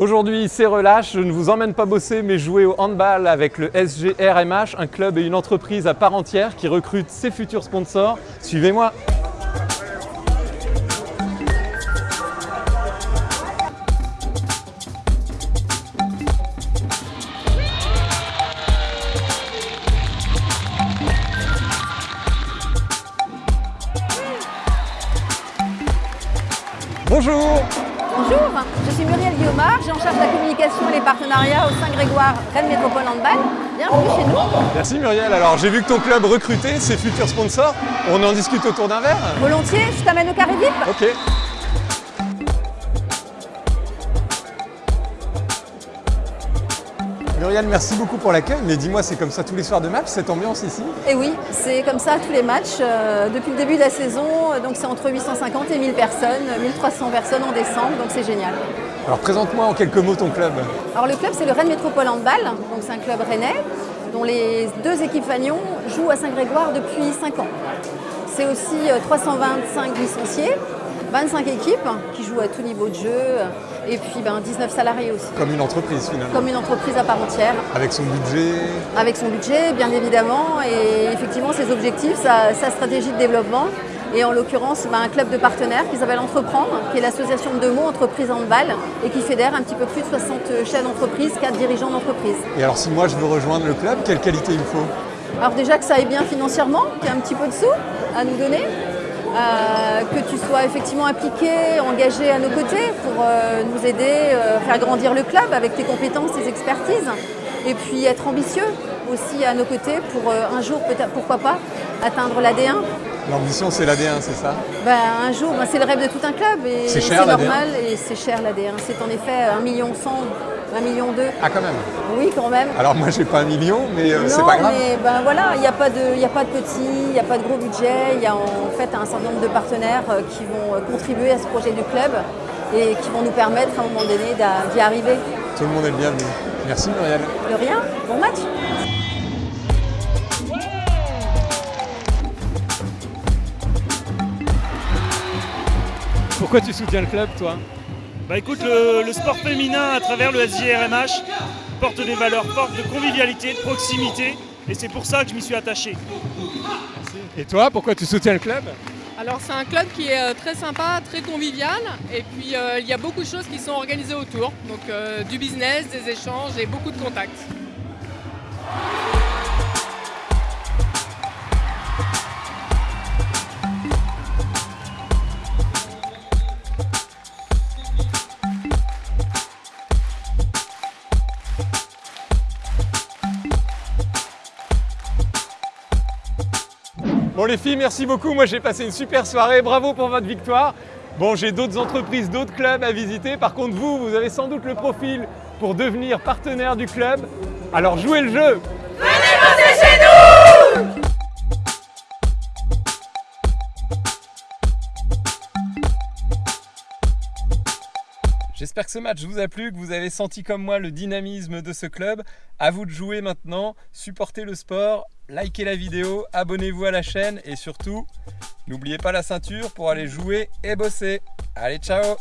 Aujourd'hui, c'est relâche, je ne vous emmène pas bosser mais jouer au handball avec le SGRMH, un club et une entreprise à part entière qui recrute ses futurs sponsors. Suivez-moi Bonjour Bonjour, je suis Muriel Guillaumard, j'ai en charge la communication et les partenariats au Saint-Grégoire Rennes Métropole Handball. Bienvenue chez nous. Merci Muriel, alors j'ai vu que ton club recrutait ses futurs sponsors, on en discute autour d'un verre Volontiers, je t'amène au carré VIP Ok. Muriel, merci beaucoup pour l'accueil, mais dis-moi, c'est comme ça tous les soirs de match, cette ambiance ici? Et oui, c'est comme ça tous les matchs, euh, depuis le début de la saison, donc c'est entre 850 et 1000 personnes, 1300 personnes en décembre, donc c'est génial. Alors présente-moi en quelques mots ton club. Alors le club c'est le Rennes Métropole Handball, donc c'est un club rennais, dont les deux équipes Fagnon jouent à Saint-Grégoire depuis 5 ans. C'est aussi 325 euh, licenciés, 25 équipes qui jouent à tout niveau de jeu et puis ben, 19 salariés aussi. Comme une entreprise finalement Comme une entreprise à part entière. Avec son budget Avec son budget, bien évidemment, et effectivement ses objectifs, sa, stratégie de développement. Et en l'occurrence, ben, un club de partenaires qui s'appelle Entreprendre, qui est l'association de deux mots Entreprise Handball, et qui fédère un petit peu plus de 60 chefs d'entreprise, 4 dirigeants d'entreprise. Et alors si moi je veux rejoindre le club, quelle qualité il me faut? Alors déjà que ça aille bien financièrement, qu'il y ait un petit peu de sous à nous donner, euh, que tu sois effectivement impliqué, engagé à nos côtés pour euh, nous aider, euh, faire grandir le club avec tes compétences, tes expertises, et puis être ambitieux aussi à nos côtés pour un jour, peut-être pourquoi pas, atteindre l'AD1. L'ambition c'est l'AD1, c'est ça? Ben, Un jour, ben, c'est le rêve de tout un club et c'est normal et c'est cher l'AD1. C'est en effet 1 million 100 1 million 2. Ah quand même Oui quand même. Alors moi j'ai pas un million mais euh, c'est pas grave. mais ben voilà, il n'y a, pas de, a pas de petit, il n'y a pas de gros budget, il y a en fait un certain nombre de partenaires euh, qui vont euh, contribuer à ce projet du club et qui vont nous permettre à un moment donné d'y arriver. Tout le monde est le bienvenu. Merci Muriel. De rien, bon match Pourquoi tu soutiens le club toi bah écoute, le, sport féminin à travers le SJRMH porte des valeurs fortes de convivialité, de proximité, et c'est pour ça que je m'y suis attaché. Et toi, pourquoi tu soutiens le club alors c'est un club qui est euh, très sympa, très convivial et puis euh, il y a beaucoup de choses qui sont organisées autour, donc euh, du business, des échanges et beaucoup de contacts. Bon les filles, merci beaucoup. Moi j'ai passé une super soirée. Bravo pour votre victoire. Bon, j'ai d'autres entreprises, d'autres clubs à visiter. Par contre, vous, vous avez sans doute le profil pour devenir partenaire du club. Alors jouez le jeu Venez bosser chez J'espère que ce match vous a plu, que vous avez senti comme moi le dynamisme de ce club. À vous de jouer maintenant, supportez le sport, likez la vidéo, abonnez-vous à la chaîne et surtout, n'oubliez pas la ceinture pour aller jouer et bosser. Allez, ciao